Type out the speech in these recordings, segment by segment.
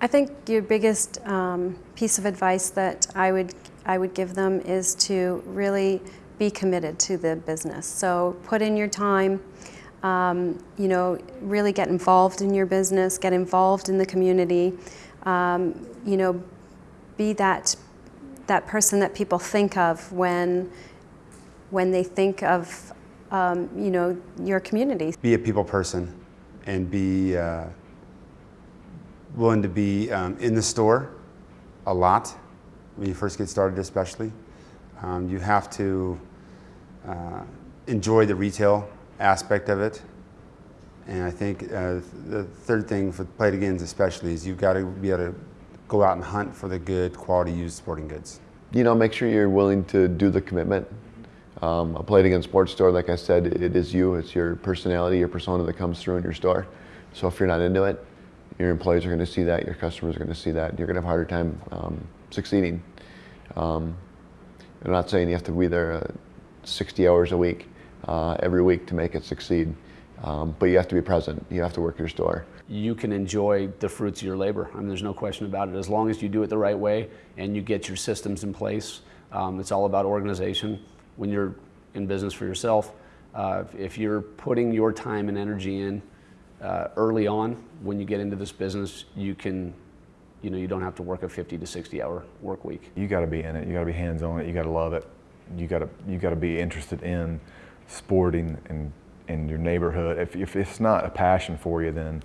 I think your biggest um, piece of advice that I would I would give them is to really be committed to the business. So put in your time. Um, you know, really get involved in your business, get involved in the community. Um, you know, be that that person that people think of when when they think of um, you know your community. Be a people person, and be uh, willing to be um, in the store a lot when you first get started, especially. Um, you have to uh, enjoy the retail aspect of it. And I think uh, the third thing for Play It Agains especially is you've got to be able to go out and hunt for the good quality used sporting goods. You know, make sure you're willing to do the commitment. Um, a Play It Again sports store, like I said, it is you. It's your personality, your persona that comes through in your store. So if you're not into it, your employees are going to see that, your customers are going to see that. You're going to have a harder time um, succeeding. Um, I'm not saying you have to be there uh, 60 hours a week, uh, every week to make it succeed. Um, but you have to be present. You have to work your store. You can enjoy the fruits of your labor. I mean, there's no question about it. As long as you do it the right way and you get your systems in place, um, it's all about organization. When you're in business for yourself, uh, if you're putting your time and energy in uh, early on, when you get into this business, you can, you know, you don't have to work a 50 to 60 hour work week. You got to be in it. You got to be hands on it. You got to love it. You got to you got to be interested in sporting and in your neighborhood. If, if it's not a passion for you, then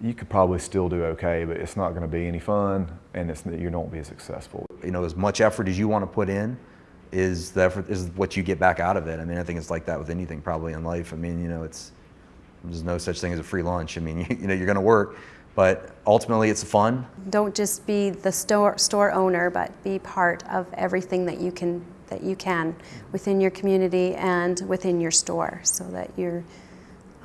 you could probably still do okay, but it's not going to be any fun, and it's you don't be as successful. You know, as much effort as you want to put in, is the effort is what you get back out of it. I mean, I think it's like that with anything probably in life. I mean, you know, it's there's no such thing as a free lunch. I mean, you, you know, you're going to work, but ultimately it's fun. Don't just be the store store owner, but be part of everything that you can that you can within your community and within your store, so that you're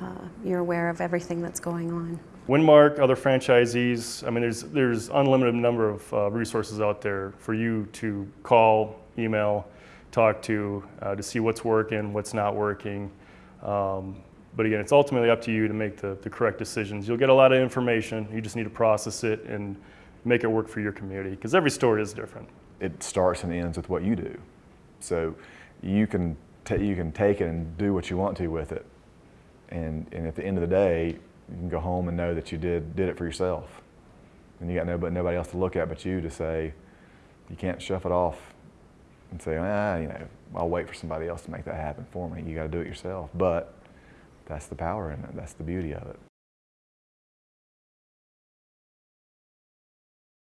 uh, you're aware of everything that's going on. Winmark, other franchisees, I mean, there's, there's unlimited number of uh, resources out there for you to call, email, talk to, uh, to see what's working, what's not working. Um, but again, it's ultimately up to you to make the, the correct decisions. You'll get a lot of information, you just need to process it and make it work for your community, because every store is different. It starts and ends with what you do. So you can, you can take it and do what you want to with it. And, and at the end of the day, you can go home and know that you did, did it for yourself. And you got nobody, nobody else to look at but you to say, you can't shove it off and say, ah, you know, I'll wait for somebody else to make that happen for me. You got to do it yourself. But that's the power in it. That's the beauty of it.